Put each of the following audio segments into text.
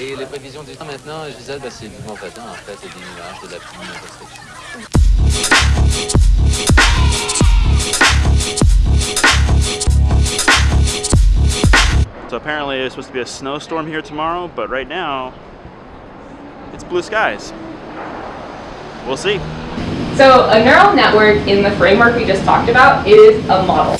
Et les prévisions du temps maintenant, je disais, bah, c'est du vent patin, en fait, et des nuages, de la pluie, n'importe So apparently it's supposed to be a snowstorm here tomorrow, but right now it's blue skies. We'll see. So a neural network in the framework we just talked about is a model.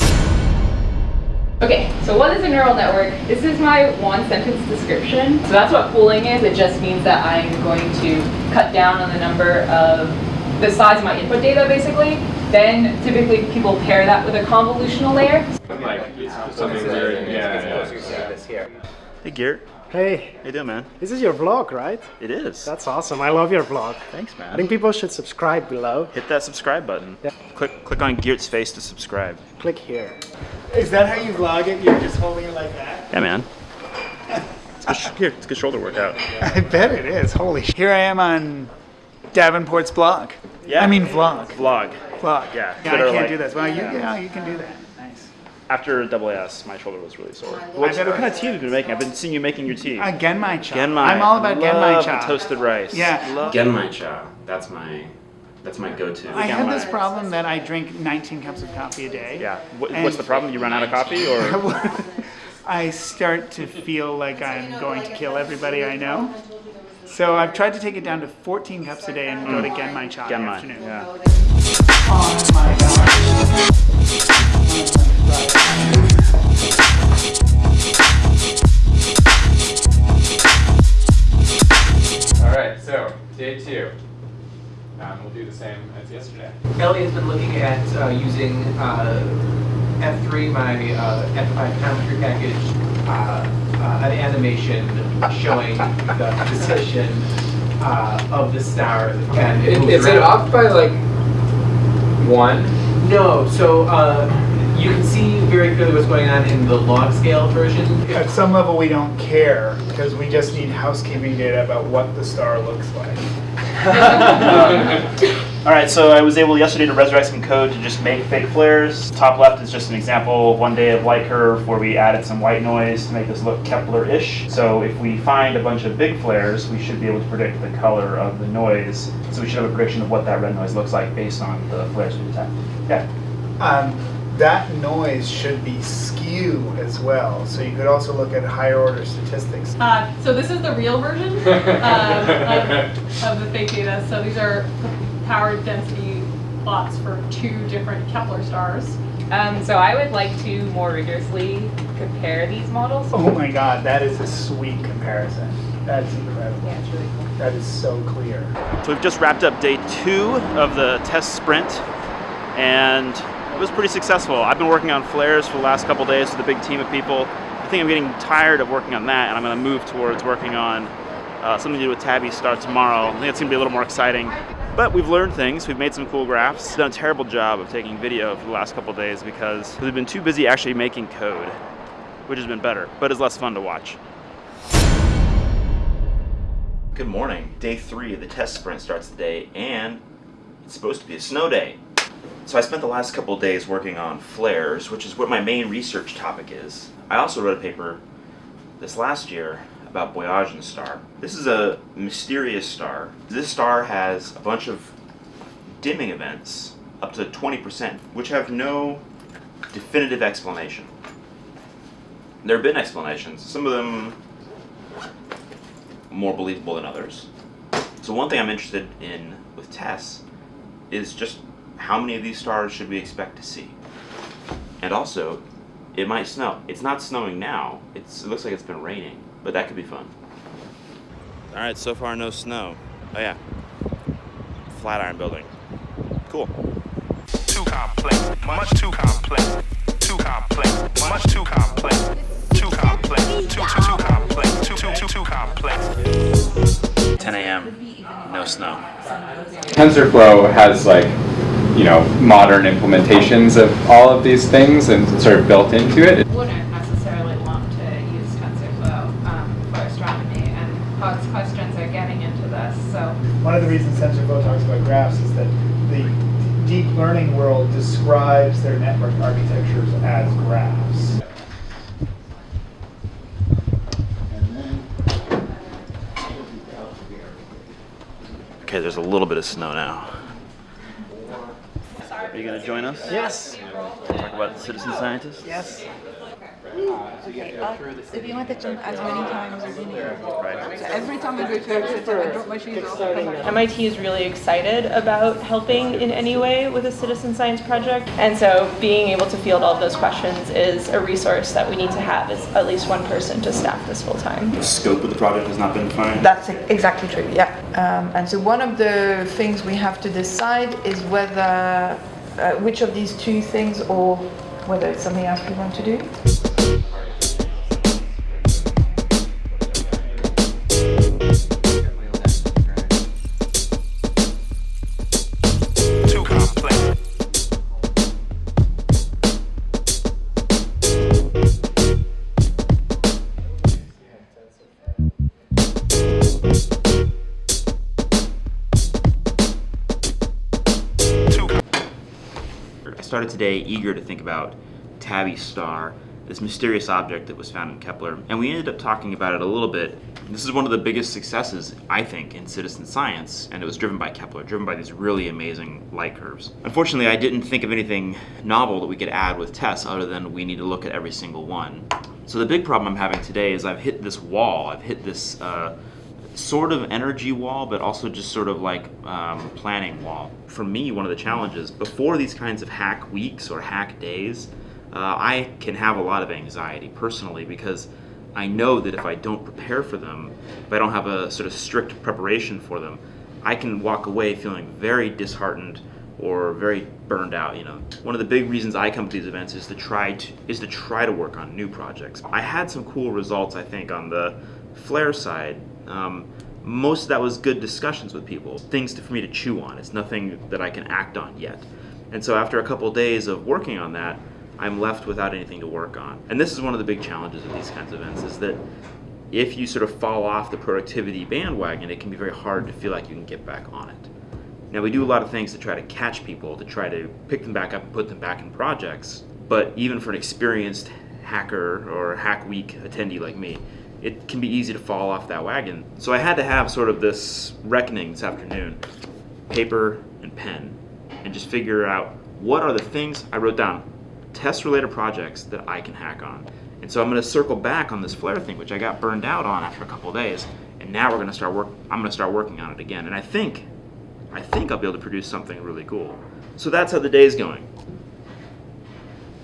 Okay, so what is a neural network? This is my one sentence description. So that's what pooling is. It just means that I'm going to cut down on the number of the size of my input data basically. Then typically people pair that with a convolutional layer. Like something weird. Yeah. Hey Geert, Hey, how you doing man? this is your vlog, right? It is. That's awesome. I love your vlog. Thanks man. I think people should subscribe below. Hit that subscribe button. Yeah. Click click on Geert's face to subscribe. Click here. Is that how you vlog it? You're just holding it like that? Yeah man. It's good, here, it's a good shoulder workout. I bet it is. Holy sh! Here I am on Davenport's blog. Yeah. I mean vlog. Vlog. Vlog. Yeah, Yeah, I can't like- do this. Well, you, yeah, you can do that. Nice. After double AS, my shoulder was really sore. What, what kind of was. tea have you been making? I've been seeing you making your tea. Uh, Genmai cha. Genmai. I'm all about Genmai cha. toasted rice. Yeah. Love- Genmai cha. That's my that's my go-to. I have this problem that I drink 19 cups of coffee a day. Yeah. What, what's the problem? You run out of coffee, or I start to feel like I'm going to kill everybody I know. So I've tried to take it down to 14 cups a day and go to Genmai cha in the Genmai? afternoon. Yeah. We'll do the same as yesterday. Ellie has been looking at uh, using uh, F3, my uh, F5 geometry package, uh, uh, an animation showing the position uh, of the star. And it moves Is it off by like one? No, so uh, you can see very clearly what's going on in the log scale version. At some level, we don't care because we just need housekeeping data about what the star looks like. All right, so I was able yesterday to resurrect some code to just make fake flares. Top left is just an example one day of light curve where we added some white noise to make this look Kepler-ish. So if we find a bunch of big flares, we should be able to predict the color of the noise. So we should have a prediction of what that red noise looks like based on the flares we detect. Yeah. Um, that noise should be skew as well. So you could also look at higher order statistics. Uh, so this is the real version um, of, of the fake data. So these are power density plots for two different Kepler stars. Um, so I would like to more rigorously compare these models. Oh my god, that is a sweet comparison. That's incredible. Yeah, it's really cool. That is so clear. So we've just wrapped up day two of the TESS sprint, and it was pretty successful. I've been working on flares for the last couple days with a big team of people. I think I'm getting tired of working on that, and I'm going to move towards working on uh, something to do with Tabby Star tomorrow. I think it's going to be a little more exciting. But we've learned things. We've made some cool graphs. Done a terrible job of taking video for the last couple days because we've been too busy actually making code, which has been better, but is less fun to watch. Good morning. Day three of the TESS sprint starts today, and it's supposed to be a snow day. So I spent the last couple days working on flares, which is what my main research topic is. I also wrote a paper this last year about Boyajian star. This is a mysterious star. This star has a bunch of dimming events, up to 20%, which have no definitive explanation. There have been explanations. Some of them more believable than others. So one thing I'm interested in with TESS is just how many of these stars should we expect to see? And also, it might snow. It's not snowing now. It's, it looks like it's been raining, but that could be fun. All right, so far no snow. Oh yeah, Flatiron building. Cool. too complex, much too complex, too complex, much too complex, too complex, too too too complex, too too too too complex. 10 a.m. No snow. TensorFlow has like, you know, modern implementations of all of these things and sort of built into it. wouldn't necessarily want to use TensorFlow um, for astronomy, and Hod's questions are getting into this. So One of the reasons TensorFlow talks about graphs is that the deep learning world describes their network architectures as graphs. Okay, there's a little bit of snow now. Are you going to join us? Yes. Talk about the citizen scientists? Yes. Okay, uh, if you want to jump as many times as you need. Right. So every time I go to Exeter, I drop my shoes off. and come back. MIT is really excited about helping in any way with a citizen science project. And so being able to field all of those questions is a resource that we need to have as at least one person to staff this full time. The scope of the project has not been defined. That's exactly true, yeah. Um, and so one of the things we have to decide is whether, uh, which of these two things or whether it's something else we want to do. Started today eager to think about Tabby Star, this mysterious object that was found in Kepler, and we ended up talking about it a little bit. This is one of the biggest successes, I think, in citizen science, and it was driven by Kepler, driven by these really amazing light curves. Unfortunately, I didn't think of anything novel that we could add with TESS other than we need to look at every single one. So the big problem I'm having today is I've hit this wall, I've hit this uh, sort of energy wall, but also just sort of like um, planning wall. For me, one of the challenges before these kinds of hack weeks or hack days, uh, I can have a lot of anxiety personally because I know that if I don't prepare for them, if I don't have a sort of strict preparation for them, I can walk away feeling very disheartened or very burned out. You know, one of the big reasons I come to these events is to try to is to try to work on new projects. I had some cool results, I think, on the flare side. Um, most of that was good discussions with people, things to, for me to chew on. It's nothing that I can act on yet. And so after a couple days of working on that, I'm left without anything to work on. And this is one of the big challenges of these kinds of events is that if you sort of fall off the productivity bandwagon, it can be very hard to feel like you can get back on it. Now we do a lot of things to try to catch people, to try to pick them back up and put them back in projects. But even for an experienced hacker or hack week attendee like me, it can be easy to fall off that wagon. So I had to have sort of this reckoning this afternoon, paper and pen, and just figure out what are the things I wrote down, TESS related projects that I can hack on. And so I'm going to circle back on this flare thing, which I got burned out on after a couple days, and now we're to start work. I'm going to start working on it again, and I think, I think I'll be able to produce something really cool. So that's how the day's going.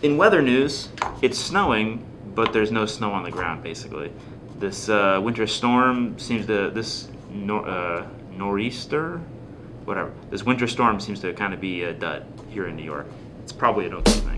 In weather news, it's snowing, but there's no snow on the ground. Basically, this uh, winter storm seems to this nor, uh, nor'easter, whatever. This winter storm seems to kind of be a dud here in New York. It's probably an okay.